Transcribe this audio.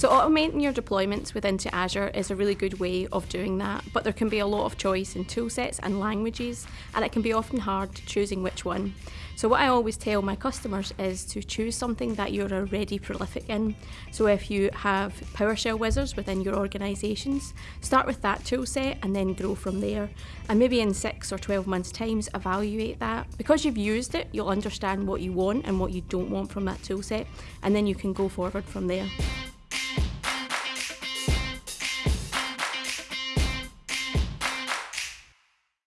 So automating your deployments within to Azure is a really good way of doing that, but there can be a lot of choice in toolsets and languages, and it can be often hard choosing which one. So what I always tell my customers is to choose something that you're already prolific in. So if you have PowerShell wizards within your organisations, start with that toolset and then grow from there. And maybe in six or 12 months times evaluate that. Because you've used it, you'll understand what you want and what you don't want from that toolset, and then you can go forward from there.